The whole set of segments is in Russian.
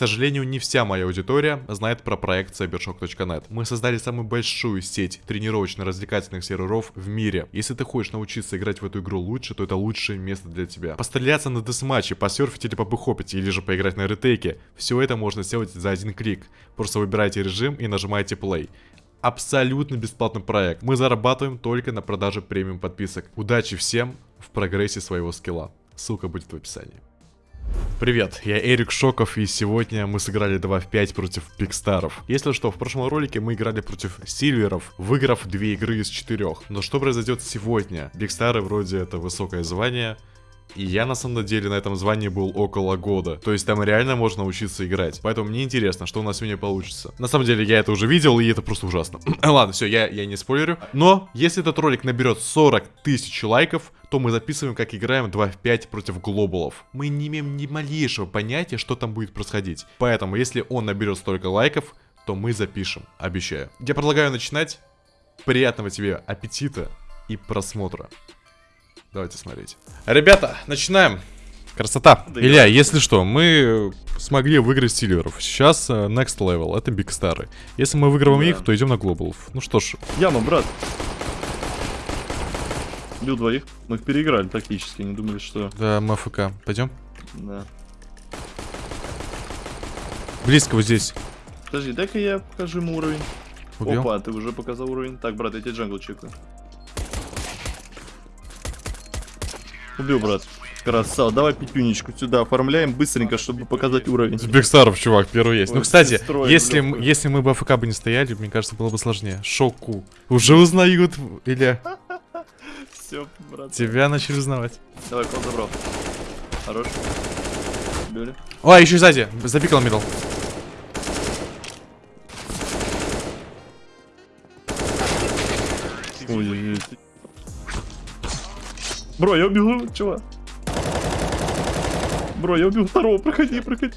сожалению, не вся моя аудитория знает про проект cybershock.net. Мы создали самую большую сеть тренировочно-развлекательных серверов в мире. Если ты хочешь научиться играть в эту игру лучше, то это лучшее место для тебя. Постреляться на десматче, посерфить или побыхопить, или же поиграть на ретейке, все это можно сделать за один клик. Просто выбирайте режим и нажимаете play абсолютно бесплатный проект. Мы зарабатываем только на продаже премиум подписок. Удачи всем в прогрессе своего скилла. Ссылка будет в описании. Привет, я Эрик Шоков, и сегодня мы сыграли 2 в 5 против Пикстаров. Если что, в прошлом ролике мы играли против Сильверов, выиграв 2 игры из 4. Но что произойдет сегодня? Пикстары вроде это высокое звание, и я на самом деле на этом звании был около года. То есть там реально можно учиться играть. Поэтому мне интересно, что у нас сегодня получится. На самом деле я это уже видел, и это просто ужасно. Ладно, все, я, я не спойлерю. Но если этот ролик наберет 40 тысяч лайков, то мы записываем, как играем 2 в 5 против глобалов. Мы не имеем ни малейшего понятия, что там будет происходить. Поэтому, если он наберет столько лайков, то мы запишем, обещаю. Я предлагаю начинать. Приятного тебе аппетита и просмотра. Давайте смотреть. Ребята, начинаем. Красота. Да Илья, если что, мы смогли выиграть сильверов. Сейчас uh, next level, это биг стары. Если мы выигрываем да. их, то идем на глобалов. Ну что ж. Яма, брат. Бил двоих. Мы их переиграли тактически, не думали, что... Да, мы АФК. Пойдем? Да. Близко вот здесь. Подожди, дай-ка я покажу ему уровень. Убил? Опа, ты уже показал уровень. Так, брат, я тебе джангл чекаю. Убил, брат. Красава. Давай пятюнечку сюда оформляем быстренько, чтобы показать уровень. Бигстаров, чувак, первый есть. Ой, ну, кстати, сестрой, если, если мы бы АФК бы не стояли, мне кажется, было бы сложнее. Шоку. Уже узнают, или... Все, брат. Тебя начали узнавать. Давай, кол забрал. Хорош. Били. О, еще сзади. Запикал мидл. Ой, Бро, я убил, чувак. Бро, я убил второго, проходи, проходи.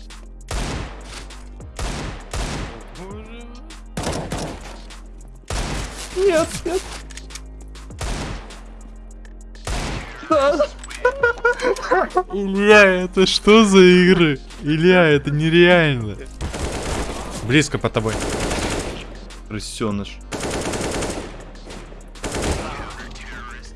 Нет, нет. Да. Илья, это что за игры? Илья, это нереально. Близко под тобой. Крысеныш.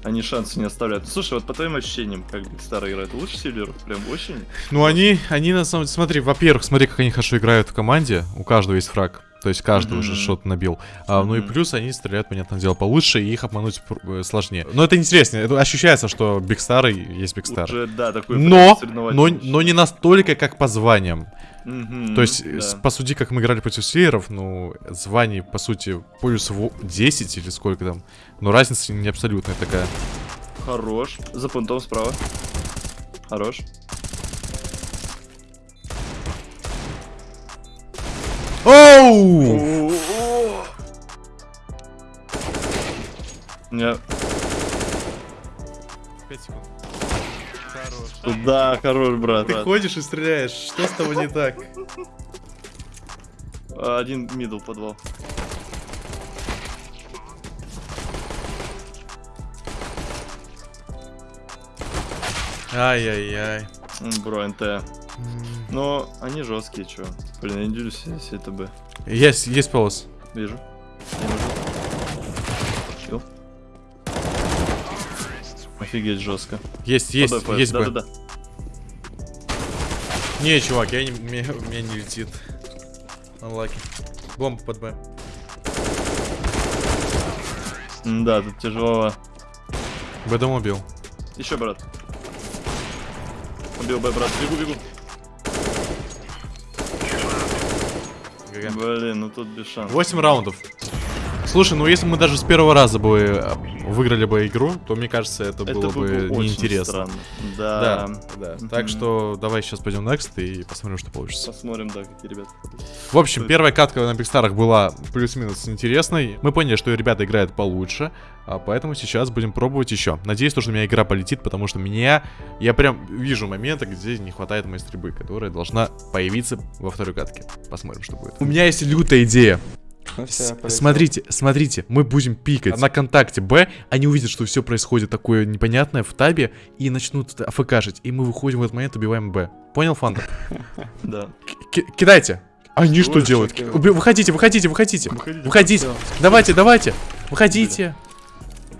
Они шансы не оставляют. Слушай, вот по твоим ощущениям, как старая игра, это лучше Сильверов? Прям очень? Ну, они, они на самом деле, смотри, во-первых, смотри, как они хорошо играют в команде. У каждого есть фраг. То есть каждый mm -hmm. уже что-то набил. А, ну и плюс они стреляют, понятное дело, получше, и их обмануть э, сложнее. Но это интереснее. Это ощущается, что Бигстары есть Бигстар. Уже, да, такой но, но, но не настолько, как по званиям. Mm -hmm, То есть, да. по сути, как мы играли против сейеров, ну, званий, по сути, плюс 10 или сколько там. Но разница не абсолютная такая. Хорош. За пунктом справа. Хорош. Оу! Нет. 5 секунд. Хорош. Да, хорош, брат. Ты брат. ходишь и стреляешь. Что с тобой не так? Один мидл подвал. Ай-яй-яй. Бро, НТ. Но они жесткие, чё. Блин, я не делюсь, если это Б. Есть, есть полос. Вижу. Офигеть, жестко. Есть, есть, Подой, есть да, Б. Да, да, Не, чувак, я не, меня, меня не летит. Unlucky. Бомба под Б. Да, тут тяжело. Б дом убил. Еще, брат. Убил Б, брат. Бегу, бегу. Блин, ну тут без шансов. 8 раундов. Слушай, ну если мы даже с первого раза бы э, выиграли бы игру, то мне кажется, это, это было бы неинтересно. Да. Да, да. Mm -hmm. Так что давай сейчас пойдем next и посмотрим, что получится. Посмотрим, да, какие ребята. В общем, Стой. первая катка на Бигстарах была плюс-минус интересной. Мы поняли, что ребята играют получше, а поэтому сейчас будем пробовать еще. Надеюсь, что у меня игра полетит, потому что меня... Я прям вижу моменты, где не хватает моей стрельбы, которая должна появиться во второй катке. Посмотрим, что будет. У меня есть лютая идея. Ну. Смотрите, смотрите, мы будем пикать на контакте Б, они увидят, что все происходит такое непонятное в табе и начнут афкашить, и мы выходим в этот момент, убиваем Б. Понял, Фанта? Да. Ки- кидайте! Они что делают? Выходите, выходите, выходите! Выходите. Давайте, давайте! Выходите!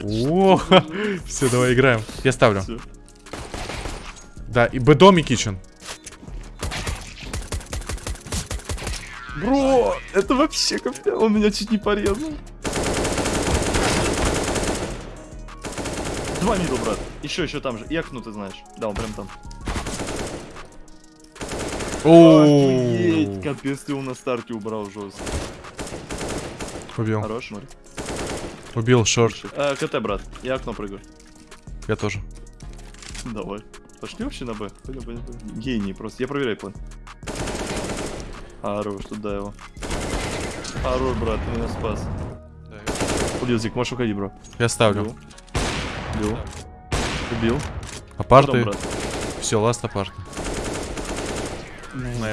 О, все, давай играем. Я ставлю. Да, и Б-дом и кичен. Бро, это вообще капец. Он меня чуть не порезал. Два мидл, брат. Еще, еще там же. И окно ты знаешь. Да, он прям там. Охуеть, О, капец, ты его на старте убрал жестко. Убил. Хорош, смотри. Убил шорт. А, КТ, брат. Я окно прыгаю. Я тоже. Давай. Пошли вообще на Б. Пойдем, пойдем, пойдем. Гений просто. Я проверяю план. Хорош, туда его. Хорош, брат, ты меня спас. Убил, Зик, можешь уходить, бро. Я ставлю. Убил. Убил. Убил. Апарты. Потом. Все, ласт апарт.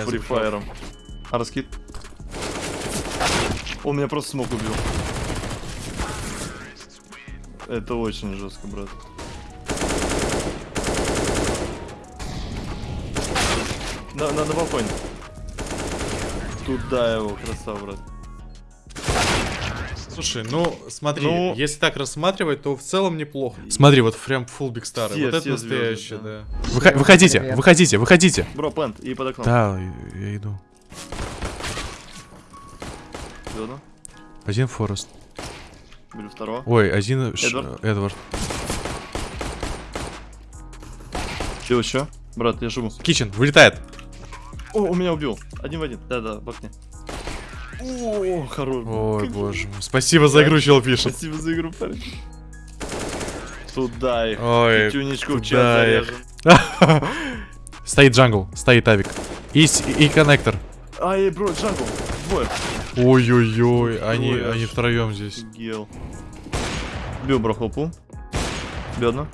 Фри фаером. А раскид? Он меня просто смог убил. Это очень жестко, брат. На, на, на балконе. Туда его, красава, брат. Слушай, ну смотри, Ну- если так рассматривать, то в целом неплохо. Смотри, вот прям full big star. Все- вот это настоящее, да. Выха- выходите, Привет. выходите, выходите. Бро, плент и под окном. Да, я иду. Зона. Один Форест. Беру второго. Ой, один Ш- Эдвард. Эдвард. Че еще? Брат, я живу. Кичен, вылетает. О, у меня убил. Один в один. Да-да, в окне. О, хорош. Ой, Как боже мой. Спасибо за игру, чел пишет. Спасибо за игру, парень. Туда их. Ой, Тюнечку в чат туда их. заряжем. Стоит джангл, стоит авик. И, и коннектор. Ай, бро, джангл. Двое. Ой-ой-ой, они, Ой, они втроем здесь. Бил бро хлопу. Бедно.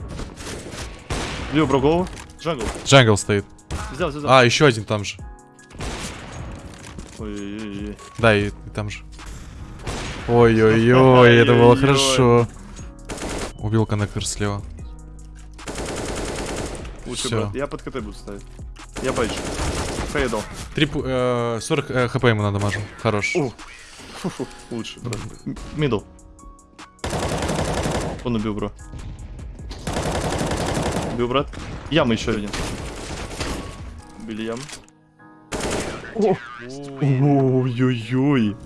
Бил бро голову. Джангл. Джангл стоит. Взял, взял, взял. А, еще один там же. Ой-ой-ой. Да, и, и там же. Ой-ой-ой, это было хорошо. Убил коннектор слева. Лучше, Всё. брат. Я под КТ буду ставить. Я байчу. Фейдал. Три, пу- э, 40 э, хп ему надамажу. Хорош. О. Фу-фу. Лучше, брат. М- Мидл. Он убил, бро. Убил, брат. Яма еще один. Убили яму. Ой-ой-ой.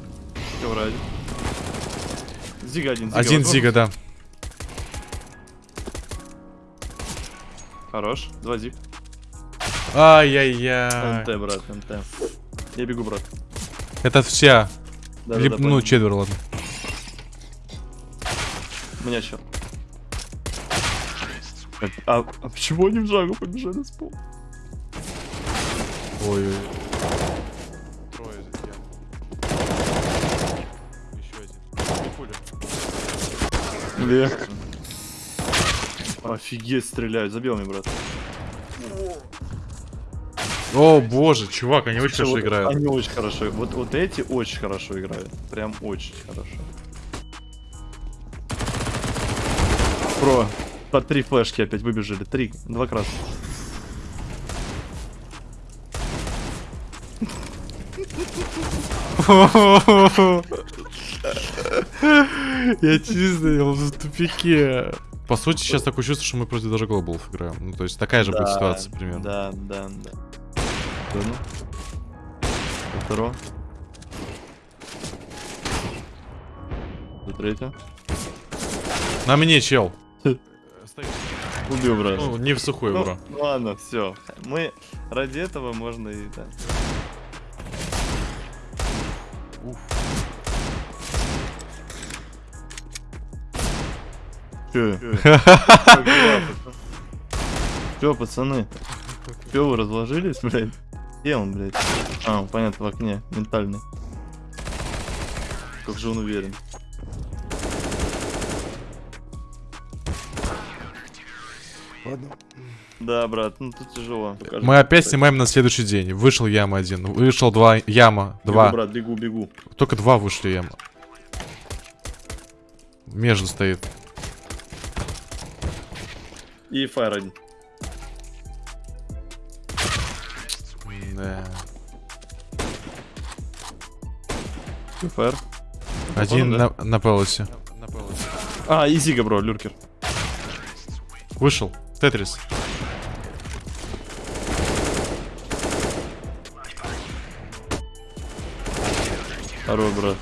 Зига один. Зига Один зига, да. Хорош. Два зиг. Ай-яй-яй. МТ, брат, МТ. Я бегу, брат. Это вся. Да, Либо, ну, четверо, ладно. У меня еще. А, а почему они в жагу побежали с пол? Ой-ой. Вверх. Офигеть, стреляют. Забил мне, брат. О, боже, чувак, они очень Слушай, хорошо вот играют. Они очень хорошо. Вот, вот эти очень хорошо играют. Прям очень хорошо. Про. По три флешки опять выбежали. Три. Два красных. Я честно, я в тупике. По сути, сейчас такое чувство, что мы против даже глобалов играем. Ну, то есть такая же будет ситуация примерно. Да, да, да. Одну. Второго. За третье. На мне, чел. Убил, брат. Ну, не в сухой, Ну, бро. ладно, все. Мы ради этого можно и да. Че? Че, пацаны? Че, вы разложились, блядь? Где он, блядь? А, он, понятно, в окне, ментальный. Как же он уверен. Да, брат, ну тут тяжело. Покажи. Мы опять снимаем на следующий день. Вышел яма один, вышел два яма, Бегу, два. брат, бегу, бегу. Только два вышли яма. Между стоит. И фаер один. Да. Фаер. Один да? на, на пелосе. А, и Зига, бро, люркер. Вышел. Тетрис. Второй, брат.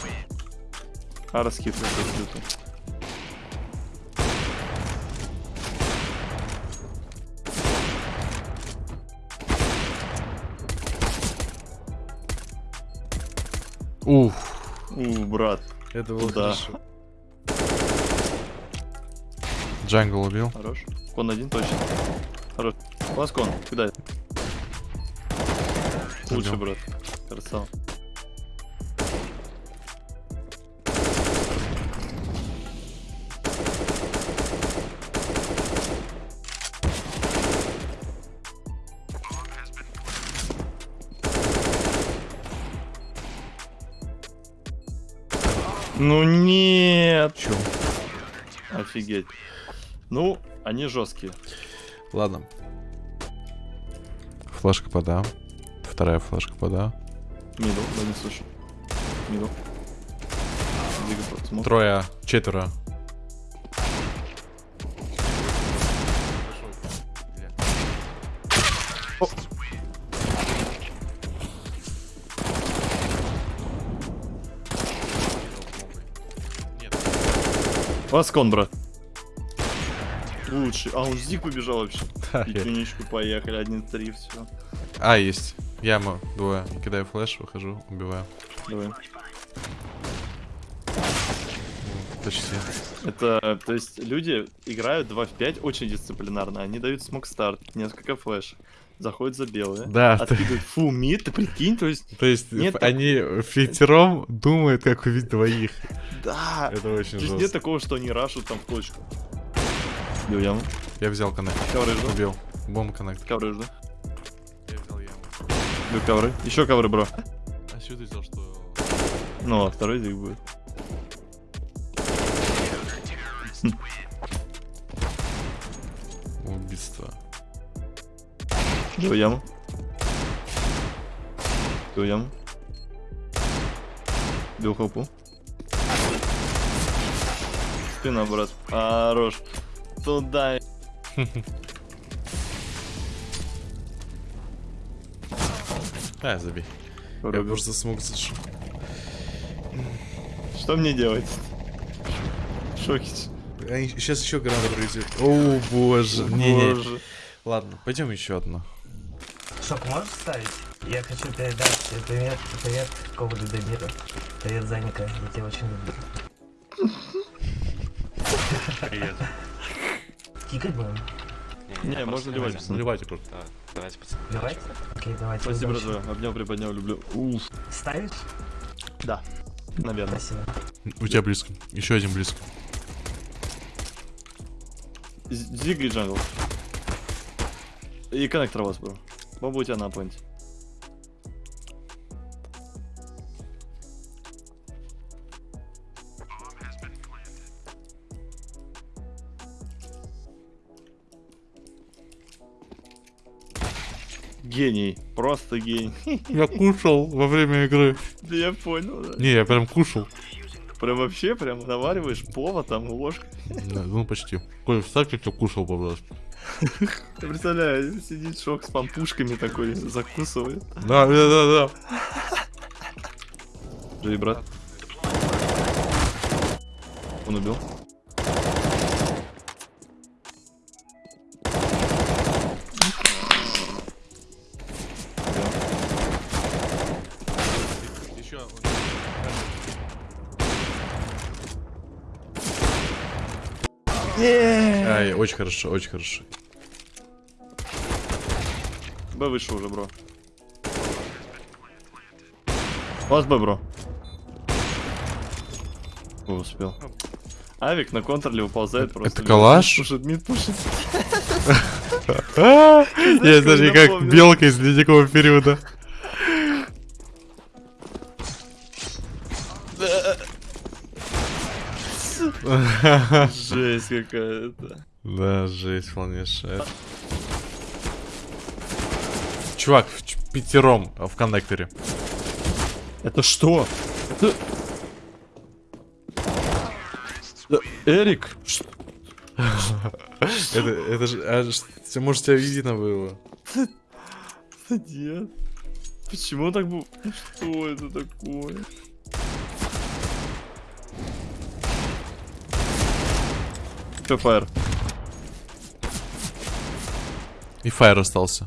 А, раскид Ух. У, брат. Это было Да. Джангл убил. Хорош. Кон один точно. Хорош. У вас кон, кидай. Лучше, брат. Красава. Ну нет! Чё? Офигеть. Ну, они жесткие. Ладно. Флешка пода. Вторая флешка пода. Мидл, да не слышу. Смог. Трое, четверо. Васкон, брат. Лучший. А, он Зиг побежал вообще. Да, И я- тюничку поехали, 1-3, все. А, есть. Яма, двое. Кидаю флеш, выхожу, убиваю. Давай. Почти. Это, то есть, люди играют 2 в 5 очень дисциплинарно. Они дают смог старт, несколько флеш. Заходят за белые. Да, ты- Откидывают фу мид, ты прикинь, то есть, То есть Нет они фитером думают, как убить двоих. Да. Это очень есть нет жестко. такого, что они рашут там в точку. Бил яму. Я взял коннект. Ковры жду. Убил. Бомба коннект. Ковры жду. Я взял яму. Бил ковры. Еще ковры, бро. А что ты взял, что... Ну, а второй зиг будет. Убийство. Бил яму. Бил яму. Бил хопу. Спина, брат. Хорош. Туда. А, забей. Я просто смог зашел. Что мне делать? Шокич. Сейчас еще гранат пройдет. О, боже. Не-не. Боже. Ладно, пойдем еще одно. Шок можешь ставить? Я хочу передать привет, привет Ковалю Дамиру. Привет, Заника, я тебя очень люблю. Привет. Кикать будем? Не, можно ливать, пацаны. Наливайте просто. Да, давайте, пацаны. Давайте? Окей, давайте. Спасибо, братва. Обнял, приподнял, люблю. Уф. Ставишь? Да. Наверное. Спасибо. У тебя близко. Еще один близко. Зиг и джангл. И коннектор у вас, бро. Бомба у тебя на поинте. Гений. Просто гений. Я кушал во время игры. Да я понял, да. Не, я прям кушал. Прям вообще, прям навариваешь повод там ложкой. Да, Ну, почти. Коль, вставь, как я кушал, пожалуйста. Ты представляешь, сидит шок с пампушками такой, закусывает. Да, да, да, да. Живи, брат. Он убил. Ай, очень хорошо, очень хорошо. Б вышел уже, бро. У вас Б, бро. О, успел. Авик на контроле выползает просто. это калаш? Пушит, мид пушит. Я даже как белка из ледникового периода. Жесть какая-то. Да, жесть полнейшая. Чувак, в пятером в коннекторе. Это что? Это... Эрик? Это, это же, а, ш- может, тебя видно было? Да нет. Почему так было? Что это такое? ПФР. И фаер остался.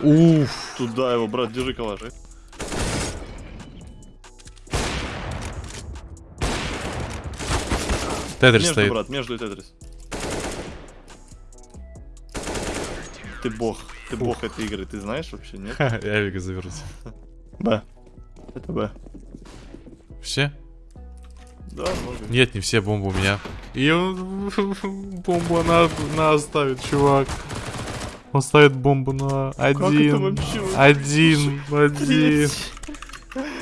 Уф. Туда его, брат, держи калаш. Тетрис Между, стоит. брат, между и Тетрис. Ты бог. Ты бог этой игры, ты знаешь вообще, нет? Я Эвика завернусь. Б. Это Б. Все? Да, много. Нет, не все, бомба у меня. И он бомбу она, она оставит, чувак. Он ставит бомбу на Как это один. вообще? Один, один.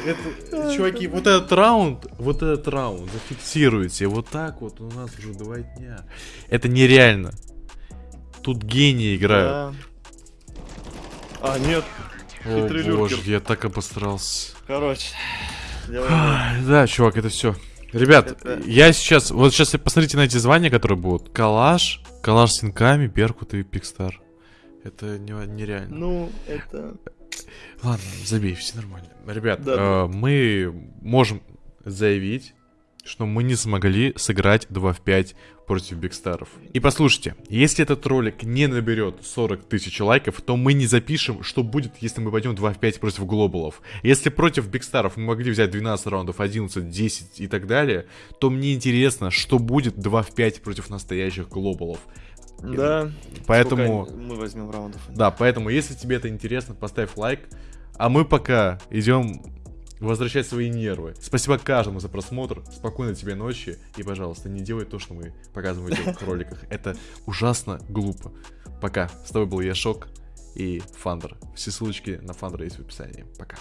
Это, чуваки, вот этот раунд, вот этот раунд зафиксируйте. Вот так вот у нас уже два дня. Это нереально. Тут гении играют. Да. А, нет. О боже, я так обосрался. Короче. Да, чувак, это все. Ребят, Это- я сейчас, вот сейчас посмотрите на эти звания, которые будут. Калаш, Калаш с синками, Беркут и Пикстар. Это не- нереально. Ну, это... Ладно, забей, все нормально. Ребят, Да, э, мы можем заявить, что мы не смогли сыграть 2 в 5 против Бигстаров. И послушайте, если этот ролик не наберет 40 тысяч лайков, то мы не запишем, что будет, если мы пойдем 2 в 5 против глобалов. Если против Бигстаров мы могли взять 12 раундов, 11, 10 и так далее, то мне интересно, что будет 2 в 5 против настоящих глобалов. Да. Поэтому... Сколько мы возьмем раундов. Да, поэтому, если тебе это интересно, поставь лайк. А мы пока идем возвращать свои нервы. Спасибо каждому за просмотр. Спокойной тебе ночи. И, пожалуйста, не делай то, что мы показываем в этих роликах. Это ужасно глупо. Пока. С тобой был я, Шок и Фандер. Все ссылочки на Фандера есть в описании. Пока.